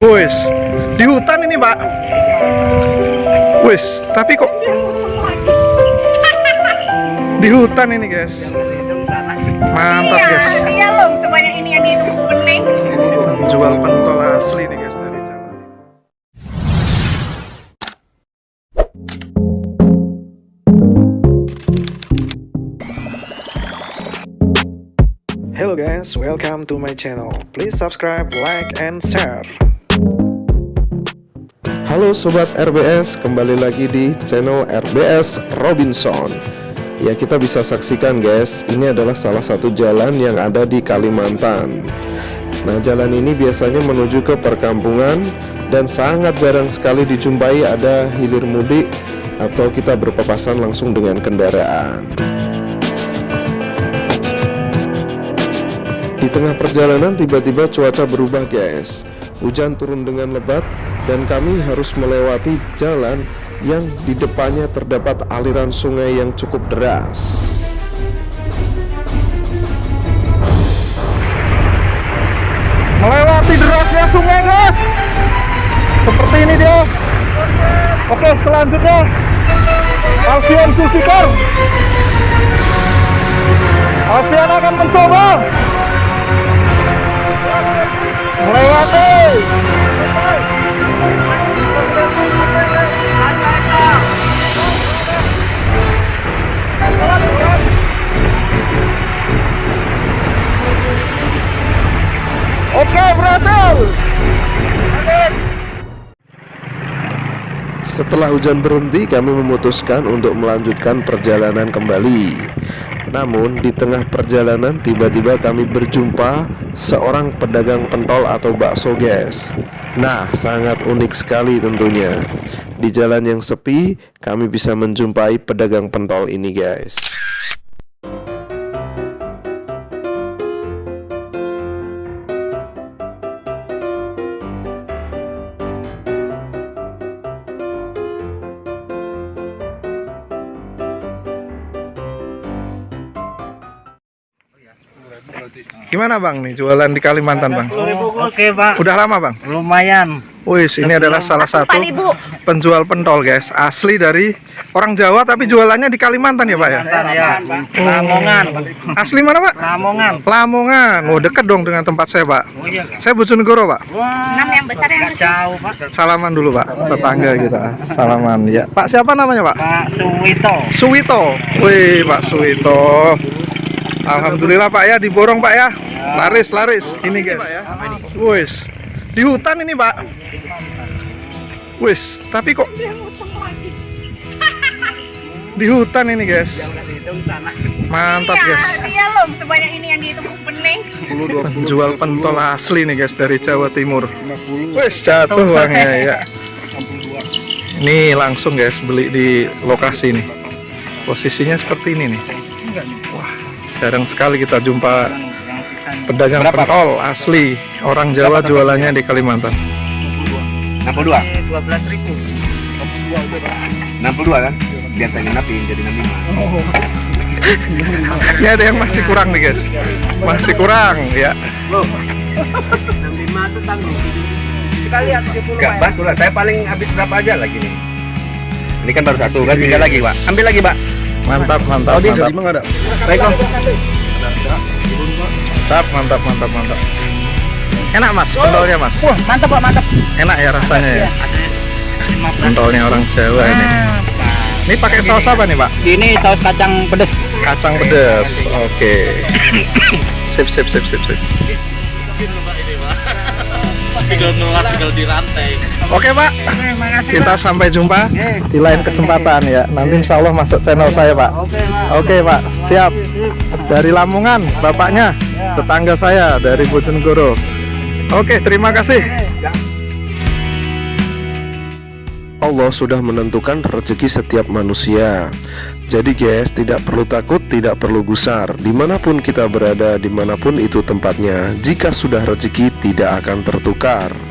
Wis, di hutan ini pak. Wis, tapi kok di hutan ini guys. Mantap guys. Iya loh, sebanyak ini yang itu. Jual pentol asli nih guys dari Jawa. Hello guys, welcome to my channel. Please subscribe, like, and share. Halo sobat RBS, kembali lagi di channel RBS Robinson. Ya kita bisa saksikan guys, ini adalah salah satu jalan yang ada di Kalimantan. Nah jalan ini biasanya menuju ke perkampungan dan sangat jarang sekali dijumpai ada hilir mudik atau kita berpapasan langsung dengan kendaraan. Di tengah perjalanan tiba-tiba cuaca berubah guys Hujan turun dengan lebat dan kami harus melewati jalan yang di depannya terdapat aliran sungai yang cukup deras. Melewati derasnya sungai guys. Seperti ini dia. Oke selanjutnya Alfian Sulfikar Alfian akan mencoba. Melewati Setelah hujan berhenti kami memutuskan untuk melanjutkan perjalanan kembali namun di tengah perjalanan tiba-tiba kami berjumpa seorang pedagang pentol atau bakso guys Nah sangat unik sekali tentunya. Di jalan yang sepi kami bisa menjumpai pedagang pentol ini guys Gimana bang nih jualan di Kalimantan bang? Oke pak, Udah lama bang? lumayan. Wih, ini adalah salah satu penjual pentol guys, asli dari orang Jawa tapi jualannya di Kalimantan ya pak ya? Ya, Lamongan, Asli mana pak? Lamongan. Lamongan, oh deket dong dengan tempat saya pak. Oh iya kak. Saya Bojonegoro pak. Wah, Enam yang besar yang jauh pak. Salaman dulu pak, tetangga kita. Salaman ya. Pak siapa namanya pak? Pak Suwito. Suwito. Wih pak Suwito. Alhamdulillah pak ya diborong pak ya. Laris laris. Ini guys. Wis. Di hutan ini pak. Wis. Tapi kok di hutan ini guys. Mantap Iya, guys. iya loh, sebanyak ini yang itu bening. Penjual pentol asli nih guys dari Jawa Timur. Wis jatuh uangnya ya. Ini langsung guys beli di lokasi nih. Posisinya seperti ini nih. Wah, jarang sekali kita jumpa pedagang pentol asli. Orang Jawa jualannya di Kalimantan. 62 Dua? Belas ribu. 62 kan? Biar saya ngenapin jadi 65 Ini ada yang masih kurang nih guys. Masih kurang ya. 65 itu tanggung. Kita lihat 70 enggak pak. pak lah saya paling habis berapa aja lagi nih? Ini kan baru satu kan? Tinggal lagi pak. Ambil lagi pak Mantap, mantap, mantap. ada baik om Mantap, mantap, mantap, mantap. Enak mas, pentolnya mas. Wah, mantap pak, mantap. Enak ya rasanya ya. Pentolnya orang Jawa ini. Ini pakai saus apa nih pak? Ini saus kacang pedes. Kacang pedas. Oke. Sip, sip, sip, sip, sip. Tinggal nular tinggal di rantai Oke pak, kita sampai jumpa di lain kesempatan ya. Nanti insya Allah masuk channel saya pak. Oke pak. Oke pak, siap. Dari Lamongan, bapaknya, tetangga saya dari Bojonegoro. Oke, terima kasih. Allah sudah menentukan rezeki setiap manusia. Jadi guys, tidak perlu takut, tidak perlu gusar. Di mana pun kita berada, di mana pun itu tempatnya, jika sudah rezeki tidak akan tertukar.